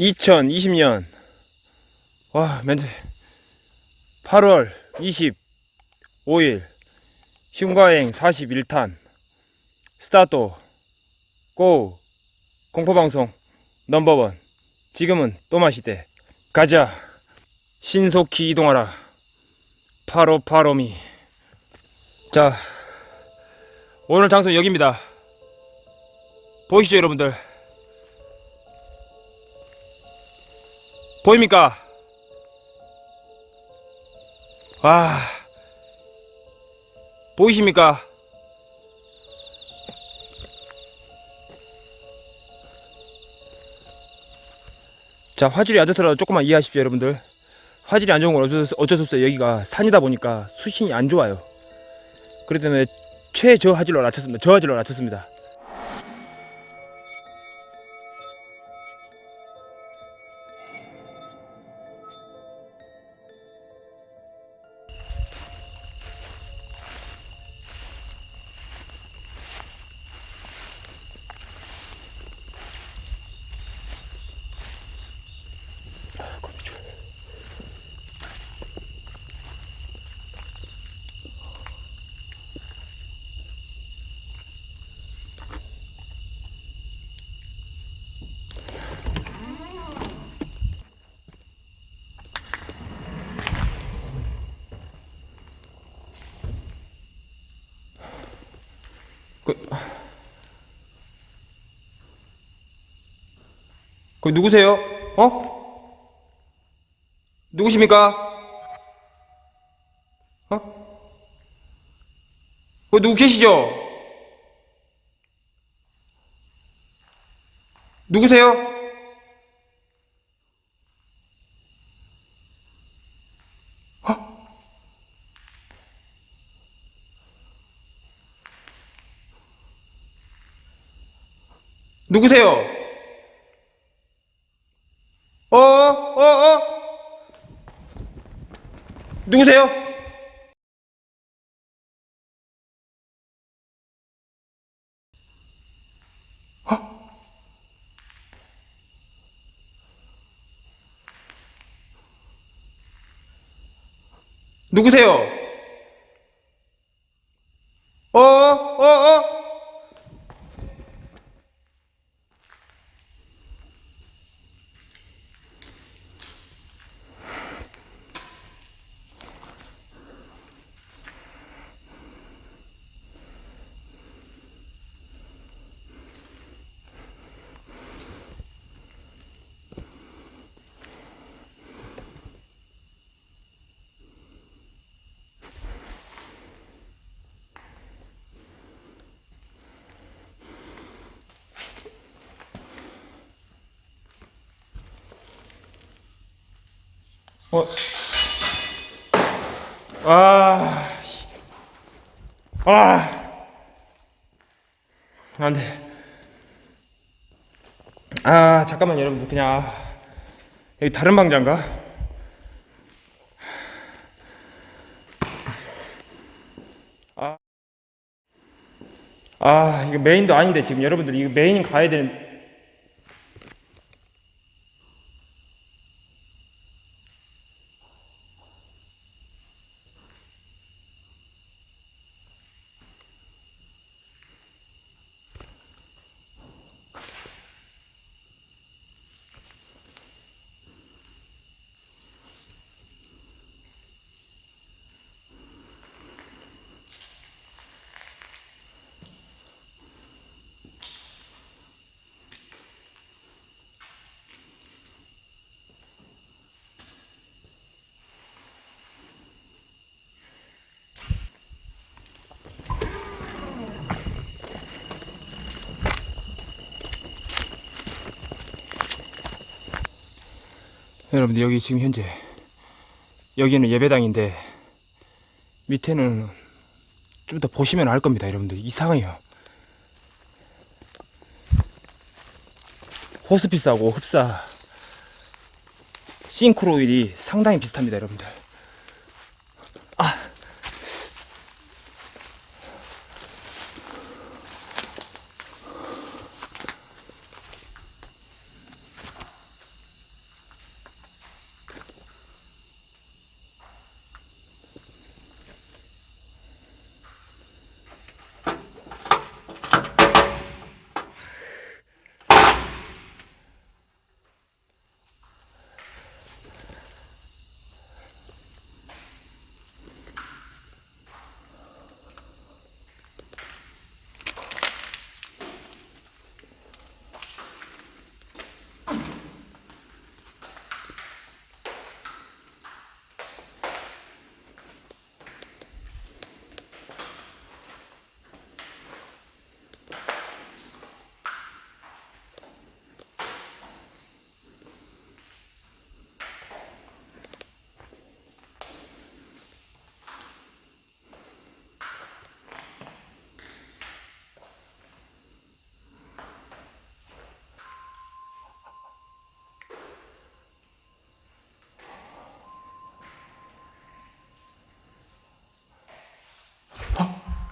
2020년. 와 멘트 8월 25일. 흉가행 41탄. start go. 공포방송 number one. 지금은 또마시대. 가자. 신속히 이동하라. follow follow me. 자 오늘 장소 여기입니다. 보이시죠 여러분들 보입니까? 와 보이십니까? 자 화질이 안 좋더라도 조금만 이해하십시오 여러분들. 화질이 안 좋은 건 어쩔 수, 어쩔 수 없어요. 여기가 산이다 보니까 수신이 안 좋아요. 그렇기 때문에 최저 화질로 낮췄습니다. 저화질로 낮췄습니다 그, 그 누구세요? 어? 누구십니까? 어? 그 누구 계시죠? 누구세요? 어? 누구세요? 어, 어, 어? 누구세요? 어? 누구세요? 어, 어, 어? 어. 아. 씨. 아. 안 돼. 아, 잠깐만 여러분들 그냥 아, 여기 다른 방장가? 아. 아, 이거 메인도 아닌데 지금 여러분들 이거 메인 가야 되는 여러분들 여기 지금 현재 여기는 예배당인데 밑에는 좀 더 보시면 알 겁니다 여러분들. 이상해요. 호스피스하고 흡사 싱크로일이 상당히 비슷합니다 여러분들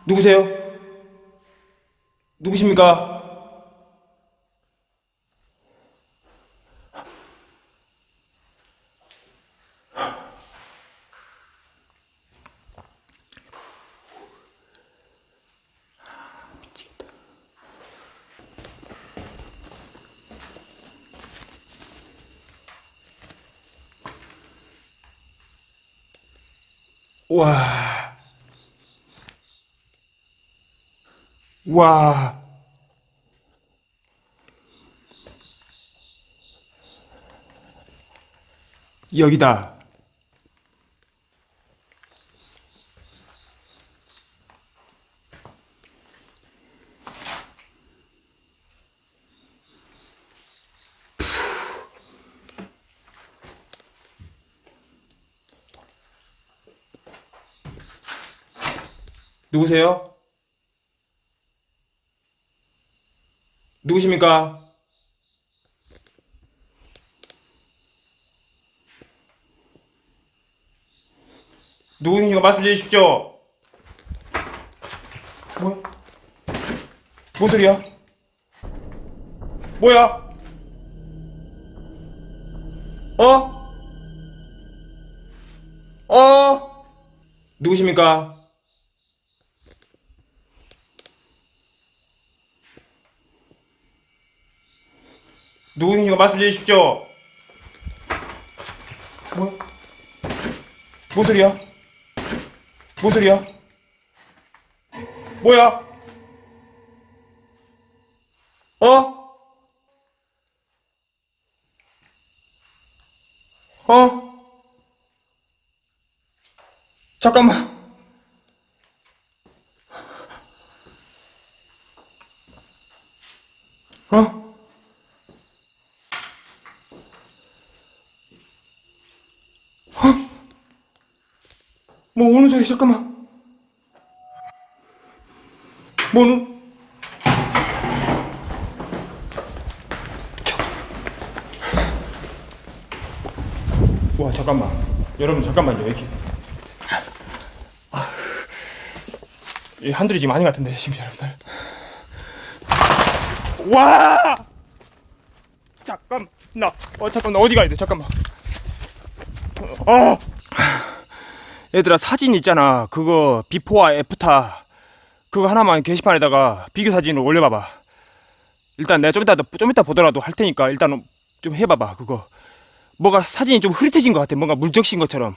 누구세요? 누구십니까? 와. 와. 여기다. 누구세요? 누구십니까? 누구신가 말씀 해 주십시오. 뭐야? 뭔 소리야? 뭐야? 어? 어? 누구십니까? 누구신가 말씀 해 주십시오. 뭐야? 뭔 소리야? 뭔 소리야? 뭐야? 어? 어? 잠깐만. 어? 소리 잠깐만. 뭐는? 와 잠깐만. 여러분 잠깐만요 이렇게. 아, 이 한둘이 지금 아닌 것 같은데 지금 여러분들. 와! 잠깐 나. 어 잠깐 나 어디 가야 돼? 잠깐만. 어. 얘들아 사진 있잖아. 그거 비포와 애프터 그거 하나만 게시판에다가 비교 사진을 올려봐봐. 일단 내가 좀 이따 좀 이따 보더라도 할 테니까 일단 좀 해봐봐 그거. 뭐가 사진이 좀 흐릿해진 것 같아. 뭔가 물적신 것처럼.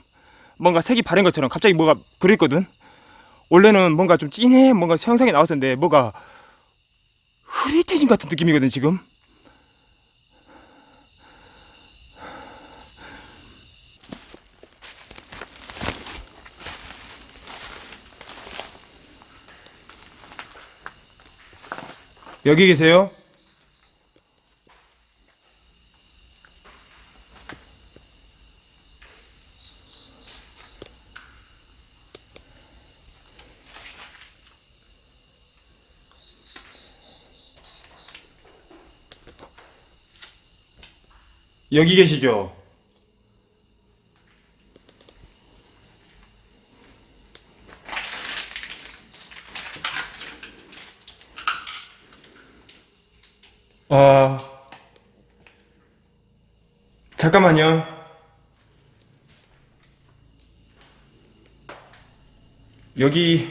뭔가 색이 바른 것처럼. 갑자기 뭐가 그랬거든. 원래는 뭔가 좀 진해? 뭔가 형상이 나왔었는데 뭐가 흐릿해진 것 같은 느낌이거든 지금 여기 계세요? 여기 계시죠? 어, 잠깐만요. 여기,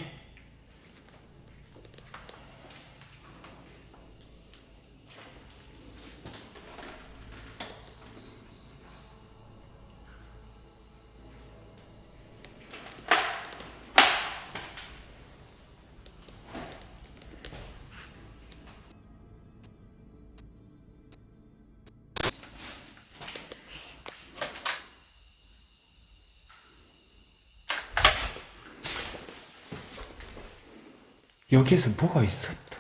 여기에서 뭐가 있었다.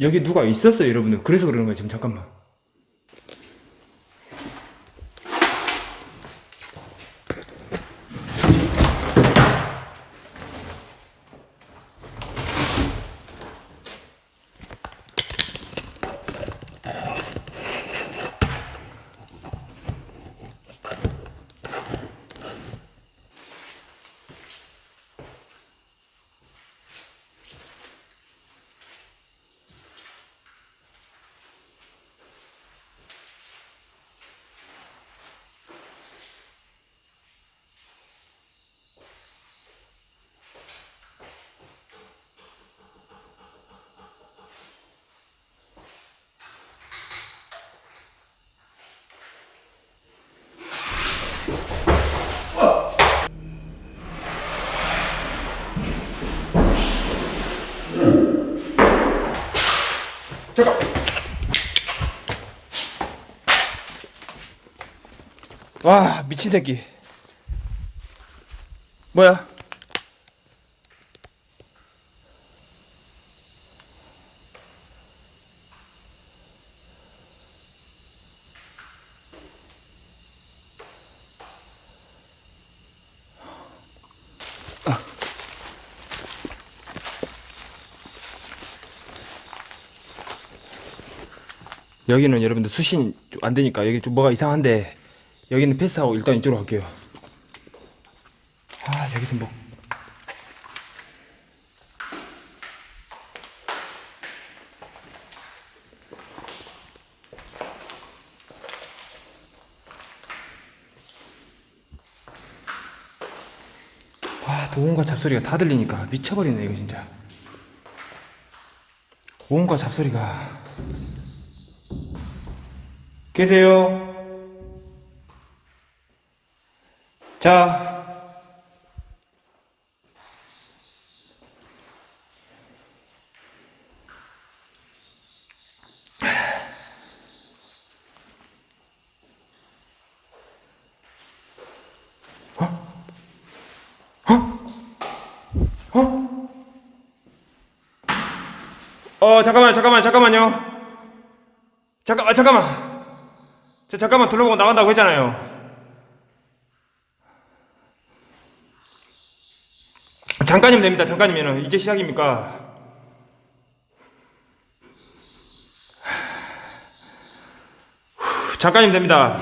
여기 누가 있었어요, 여러분들. 그래서 그러는 거예요, 지금 잠깐만. 와 미친 새끼. 뭐야? 여기는 여러분들 수신이 좀안 되니까 여기 좀 뭐가 이상한데 여기는 패스하고 일단 이쪽으로 갈게요. 아 여기서 뭐 와, 또 온갖 잡소리가 다 들리니까 미쳐버리네, 이거 진짜. 온갖 잡소리가. 계세요? 자. 어, 잠깐만, 잠깐만, 잠깐만요. 잠깐만, 잠깐만. 저 잠깐만 둘러보고 나간다고 했잖아요. 잠깐이면 됩니다. 잠깐이면 이제 시작입니까? 후, 잠깐이면 됩니다.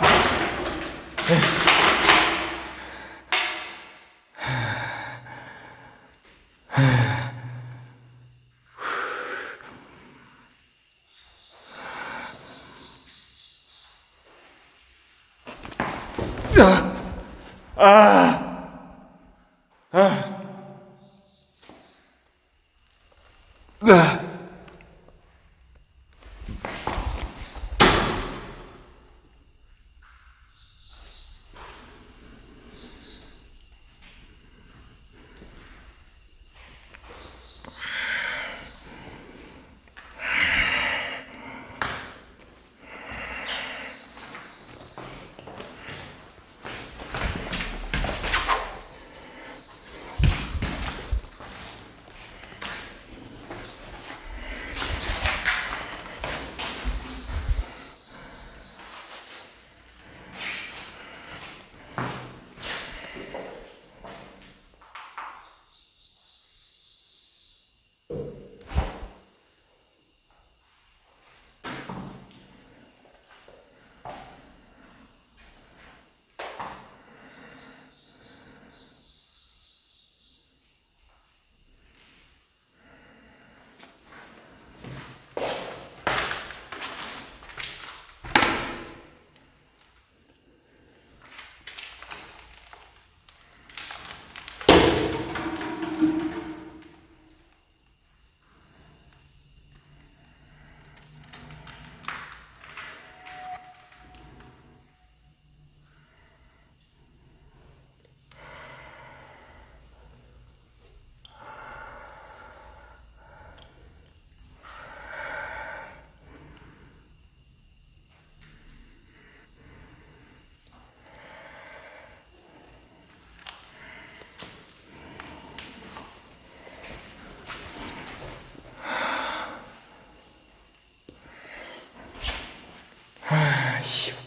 아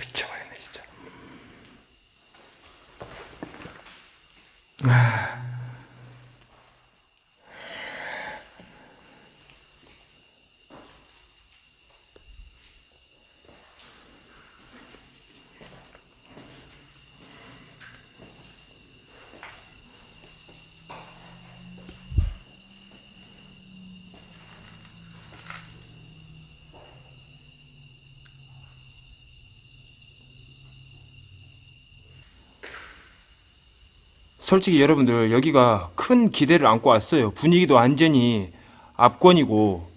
솔직히 여러분들 여기가 큰 기대를 안고 왔어요. 분위기도 완전히 압권이고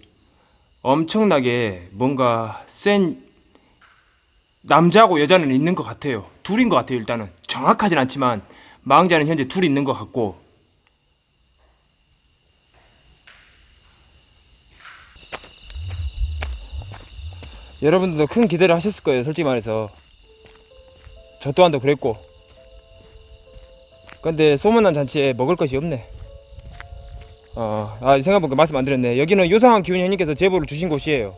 엄청나게 뭔가 센 남자하고 여자는 있는 것 같아요. 둘인 것 같아요. 일단은 정확하진 않지만 망자는 현재 둘 있는 것 같고 여러분들도 큰 기대를 하셨을 거예요 솔직히 말해서 저 또한도 그랬고 근데 소문난 잔치에 먹을 것이 없네. 어, 아 생각해보니까 말씀 안 드렸네. 여기는 요상한 기운 형님께서 제보를 주신 곳이에요.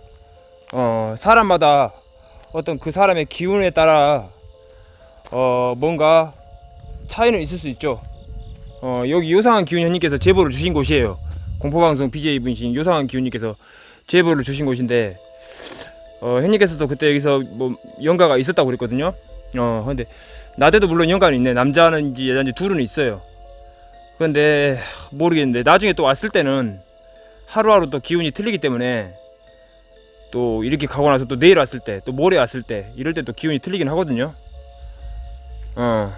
어, 사람마다 어떤 그 사람의 기운에 따라 어, 뭔가 차이는 있을 수 있죠. 어, 여기 요상한 기운 형님께서 제보를 주신 곳이에요. 공포방송 BJ분이신 요상한 기운님께서 제보를 주신 곳인데 어, 형님께서도 그때 여기서 뭐 연가가 있었다고 그랬거든요. 어, 근데 나대도 물론 연가는 있네. 남자는지 여자인지 둘은 있어요. 근데 모르겠는데 나중에 또 왔을 때는 하루하루 또 기운이 틀리기 때문에 또 이렇게 가고 나서 또 내일 왔을 때 또 모레 왔을 때 이럴 때 또 기운이 틀리긴 하거든요. 어.